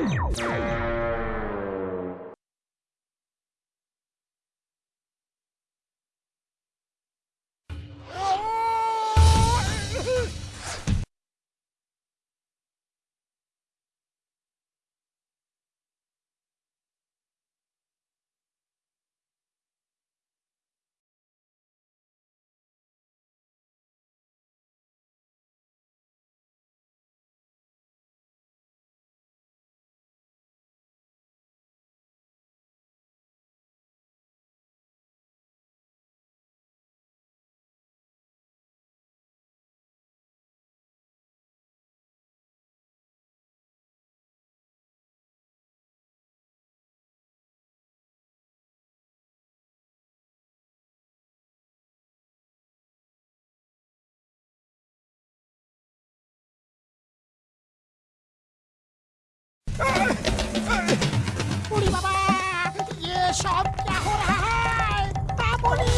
Música ওরে বাবা ये सब क्या हो रहा है बाबूली